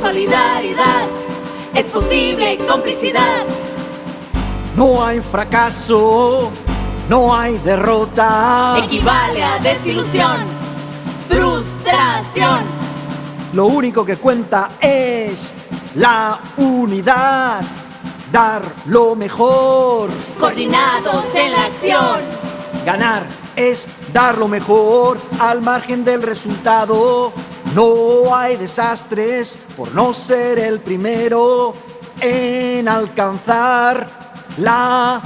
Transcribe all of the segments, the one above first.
solidaridad es posible complicidad. No hay fracaso, no hay derrota. Equivale a desilusión, frustración. Lo único que cuenta es la unidad, dar lo mejor. Coordinados en la acción. Ganar es dar lo mejor al margen del resultado. No hay desastres por no ser el primero en alcanzar la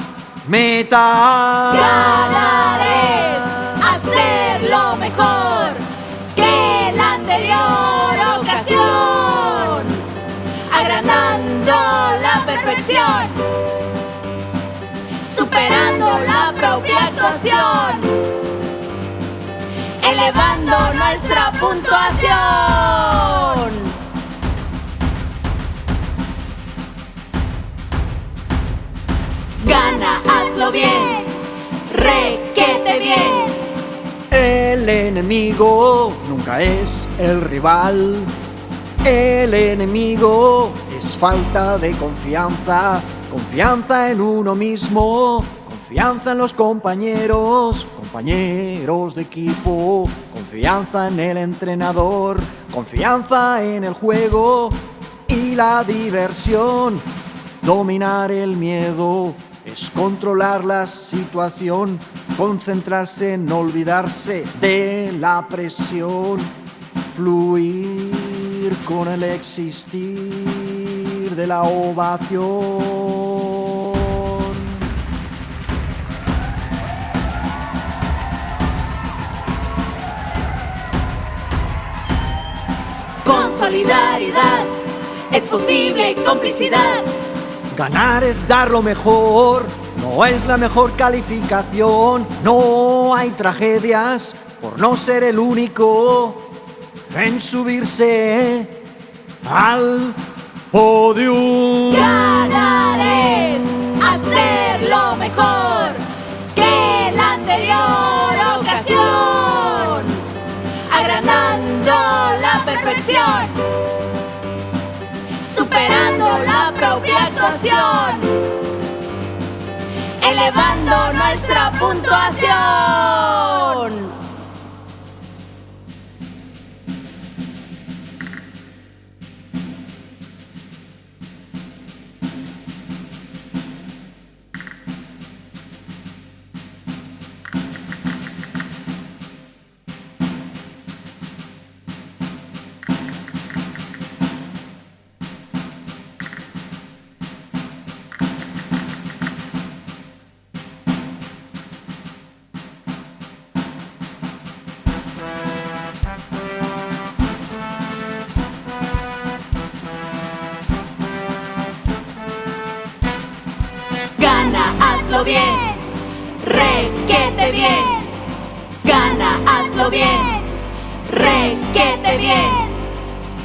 meta. Ganar es hacer lo mejor que la anterior ocasión, agrandando la perfección, superando la propia actuación, elevando nuestra puntuación. Gana, hazlo bien, requete bien. El enemigo nunca es el rival. El enemigo es falta de confianza, confianza en uno mismo, confianza en los compañeros, compañeros de equipo, confianza en el entrenador, confianza en el juego y la diversión. Dominar el miedo es controlar la situación, concentrarse en olvidarse de la presión, fluir con el existir de la ovación. Solidaridad es posible complicidad. Ganar es dar lo mejor, no es la mejor calificación, no hay tragedias por no ser el único en subirse al podium. Ganar superando la propia actuación, elevando nuestra puntuación. Gana, hazlo bien, requete bien. Gana, hazlo bien, requete bien.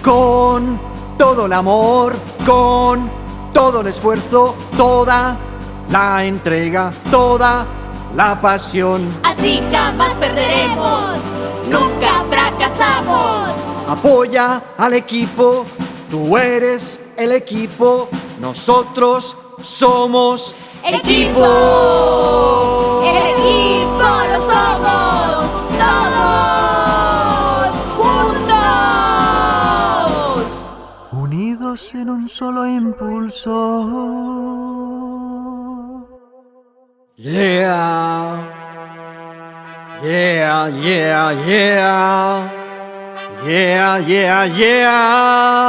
Con todo el amor, con todo el esfuerzo, toda la entrega, toda la pasión. Así jamás perderemos, nunca fracasamos. Apoya al equipo, tú eres el equipo, nosotros somos Equipo, el equipo lo somos todos juntos. unidos en un solo impulso. Yeah, yeah, yeah, yeah, yeah, yeah, yeah.